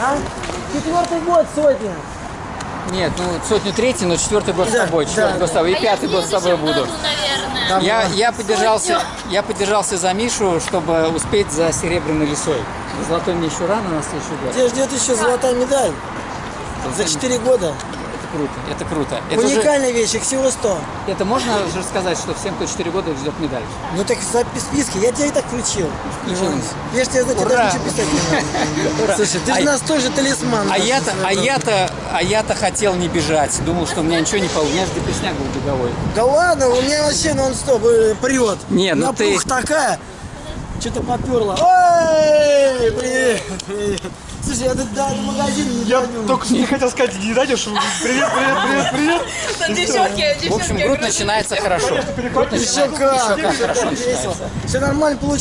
А? Четвертый год сотня. Нет, ну сотню третий, но четвертый год с Да, тобой, четвертый да, год с тобой, и пятый год с тобой буду. наверное. Я, я, поддержался, я поддержался за Мишу, чтобы успеть за серебряной лисой. Золотой мне еще рано на следующий год. Тебя ждет еще золотая медаль. За 4 года. Круто, это круто. Это, Уникальная вещь, их всего 100. это можно же сказать, что всем, кто 4 года ждет медаль? Ну так в запис- списке, я тебя и так включил. Включил. Иван. Я же тебе Ура! даже ничего писать не надо. Слушай, ты же А- нас тоже талисман. А я-то, а я-то, а я-то хотел не бежать. Думал, что у меня ничего не получится. У меня же депресняк был беговой. Да ладно, у меня вообще нон-стоп э, прет. Не, ну ты- такая. Что-то поперло. Привет, привет. Слушай, я до, до магазина не Я дойду. только не хотел сказать, не что привет, привет, привет, привет. Там девчонки, В общем, девчонки. грудь начинается хорошо. Начинается, как. еще как. Все нормально получилось.